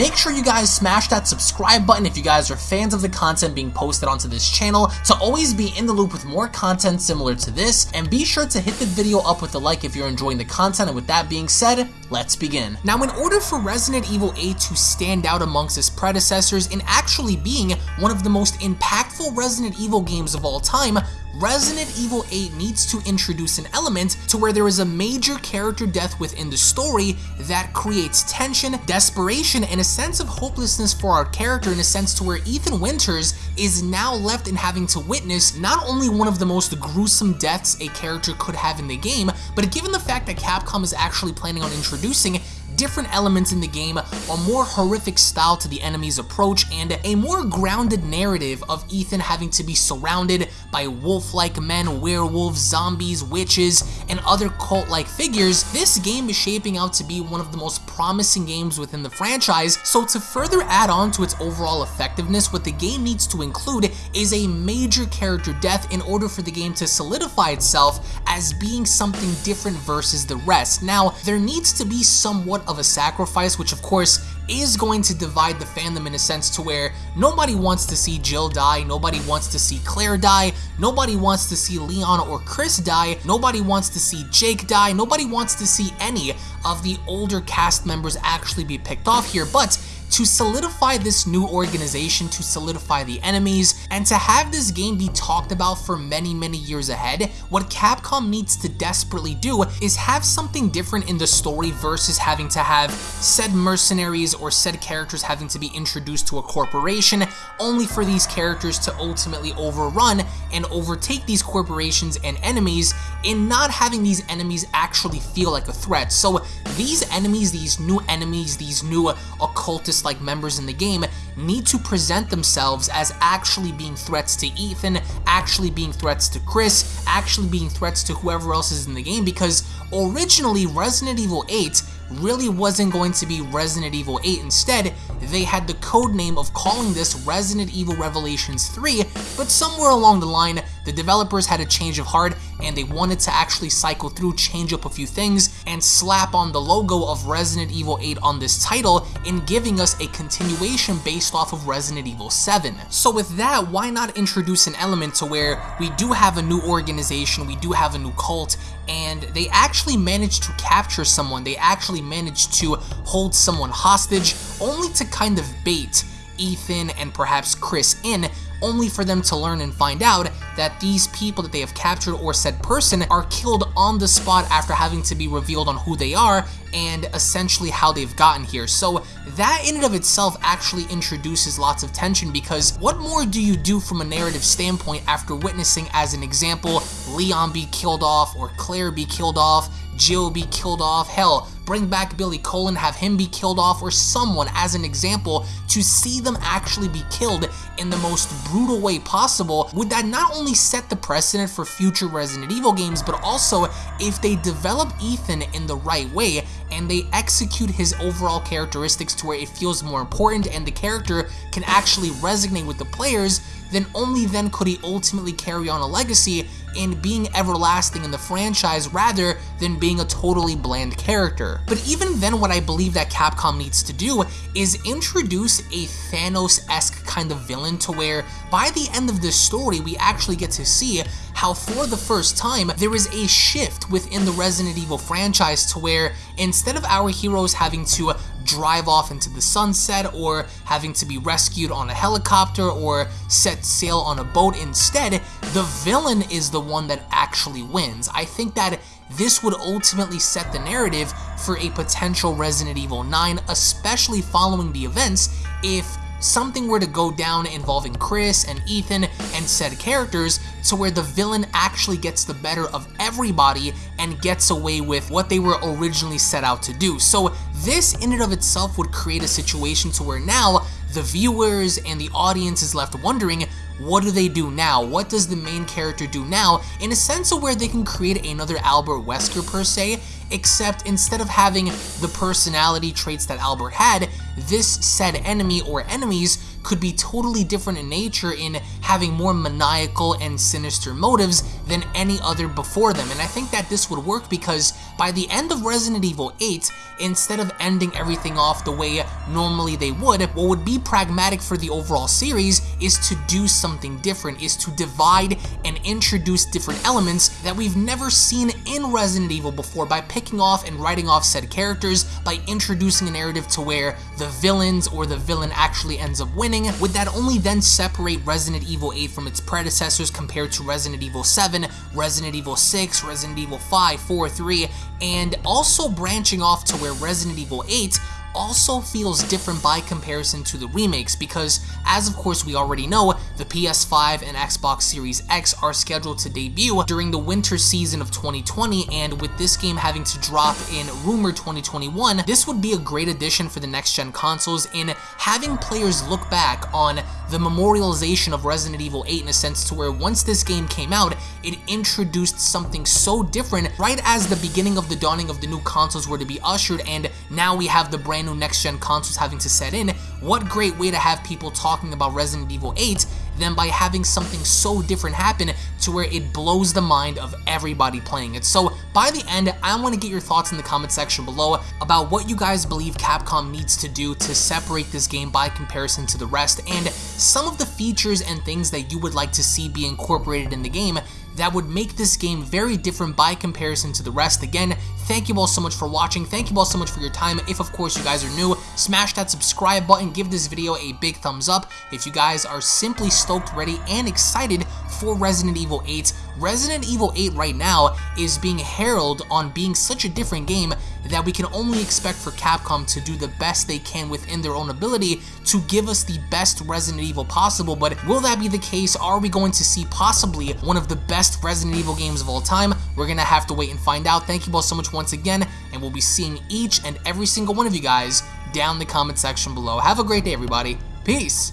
Make sure you guys smash that subscribe button if you guys are fans of the content being posted onto this channel to always be in the loop with more content similar to this, and be sure to hit the video up with a like if you're enjoying the content, and with that being said, let's begin. Now, in order for Resident Evil 8 to stand out amongst its predecessors in actually being one of the most impactful Resident Evil games of all time, Resident Evil 8 needs to introduce an element to where there is a major character death within the story that creates tension, desperation, and a sense of hopelessness for our character in a sense to where Ethan Winters is now left in having to witness not only one of the most gruesome deaths a character could have in the game, but given the fact that Capcom is actually planning on introducing different elements in the game, a more horrific style to the enemy's approach, and a more grounded narrative of Ethan having to be surrounded by wolf-like men, werewolves, zombies, witches, and other cult-like figures, this game is shaping out to be one of the most promising games within the franchise, so to further add on to its overall effectiveness, what the game needs to include is a major character death in order for the game to solidify itself as being something different versus the rest. Now, there needs to be somewhat of a sacrifice, which of course is going to divide the fandom in a sense to where nobody wants to see Jill die, nobody wants to see Claire die, nobody wants to see Leon or Chris die, nobody wants to see Jake die, nobody wants to see any of the older cast members actually be picked off here, but to solidify this new organization, to solidify the enemies, and to have this game be talked about for many, many years ahead, what Capcom needs to desperately do is have something different in the story versus having to have said mercenaries or said characters having to be introduced to a corporation, only for these characters to ultimately overrun and overtake these corporations and enemies in not having these enemies actually feel like a threat. So these enemies, these new enemies, these new occultist like members in the game need to present themselves as actually being threats to Ethan, actually being threats to Chris, actually being threats to whoever else is in the game because originally Resident Evil 8 really wasn't going to be Resident Evil 8. Instead, they had the code name of calling this Resident Evil Revelations 3, but somewhere along the line, the developers had a change of heart and they wanted to actually cycle through, change up a few things, and slap on the logo of Resident Evil 8 on this title in giving us a continuation based off of Resident Evil 7. So with that, why not introduce an element to where we do have a new organization, we do have a new cult, and they actually managed to capture someone, they actually managed to hold someone hostage, only to kind of bait Ethan and perhaps Chris in only for them to learn and find out that these people that they have captured or said person are killed on the spot after having to be revealed on who they are and essentially how they've gotten here. So that in and of itself actually introduces lots of tension because what more do you do from a narrative standpoint after witnessing, as an example, Leon be killed off or Claire be killed off, Jill be killed off, hell, bring back Billy Coen, have him be killed off, or someone as an example to see them actually be killed in the most brutal way possible, would that not only set the precedent for future Resident Evil games, but also if they develop Ethan in the right way and they execute his overall characteristics to where it feels more important and the character can actually resonate with the players, then only then could he ultimately carry on a legacy in being everlasting in the franchise rather than being a totally bland character. But even then what I believe that Capcom needs to do is introduce a Thanos-esque kind of villain to where by the end of this story we actually get to see how for the first time there is a shift within the Resident Evil franchise to where instead of our heroes having to drive off into the sunset or having to be rescued on a helicopter or set sail on a boat instead, the villain is the one that actually wins. I think that this would ultimately set the narrative for a potential Resident Evil 9, especially following the events if something were to go down involving Chris and Ethan and said characters to where the villain actually gets the better of everybody and gets away with what they were originally set out to do. So this in and of itself would create a situation to where now the viewers and the audience is left wondering what do they do now? What does the main character do now? In a sense of where they can create another Albert Wesker per se, except instead of having the personality traits that Albert had, this said enemy or enemies could be totally different in nature in having more maniacal and sinister motives than any other before them. And I think that this would work because by the end of Resident Evil 8, instead of ending everything off the way normally they would, what would be pragmatic for the overall series is to do something different, is to divide and introduce different elements that we've never seen in Resident Evil before by picking off and writing off said characters, by introducing a narrative to where the villains or the villain actually ends up winning, would that only then separate Resident Evil 8 from its predecessors compared to Resident Evil 7, Resident Evil 6, Resident Evil 5, 4, 3, and also branching off to where Resident Evil 8 also feels different by comparison to the remakes because, as of course we already know, the PS5 and Xbox Series X are scheduled to debut during the winter season of 2020 and with this game having to drop in rumor 2021, this would be a great addition for the next-gen consoles in having players look back on the memorialization of Resident Evil 8 in a sense to where once this game came out, it introduced something so different right as the beginning of the dawning of the new consoles were to be ushered and now we have the brand brand new next-gen consoles having to set in, what great way to have people talking about Resident Evil 8 than by having something so different happen to where it blows the mind of everybody playing it. So by the end, I want to get your thoughts in the comment section below about what you guys believe Capcom needs to do to separate this game by comparison to the rest and some of the features and things that you would like to see be incorporated in the game that would make this game very different by comparison to the rest. Again, thank you all so much for watching. Thank you all so much for your time. If, of course, you guys are new, smash that subscribe button. Give this video a big thumbs up. If you guys are simply stoked, ready, and excited for Resident Evil 8, Resident Evil 8 right now is being heralded on being such a different game that we can only expect for Capcom to do the best they can within their own ability to give us the best Resident Evil possible, but will that be the case? Are we going to see possibly one of the best Resident Evil games of all time? We're gonna have to wait and find out. Thank you all so much once again, and we'll be seeing each and every single one of you guys down the comment section below. Have a great day, everybody. Peace!